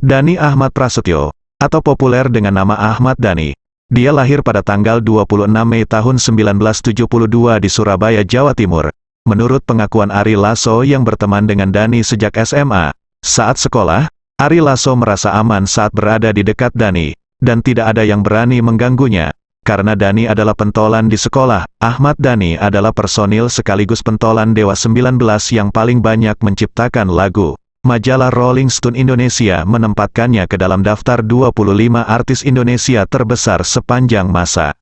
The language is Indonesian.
Dani Ahmad Prasetyo, atau populer dengan nama Ahmad Dani. Dia lahir pada tanggal 26 Mei tahun 1972 di Surabaya, Jawa Timur. Menurut pengakuan Ari Lasso yang berteman dengan Dani sejak SMA, saat sekolah, Ari Lasso merasa aman saat berada di dekat Dani, dan tidak ada yang berani mengganggunya. Karena Dani adalah pentolan di sekolah, Ahmad Dani adalah personil sekaligus pentolan Dewa 19 yang paling banyak menciptakan lagu. Majalah Rolling Stone Indonesia menempatkannya ke dalam daftar 25 artis Indonesia terbesar sepanjang masa.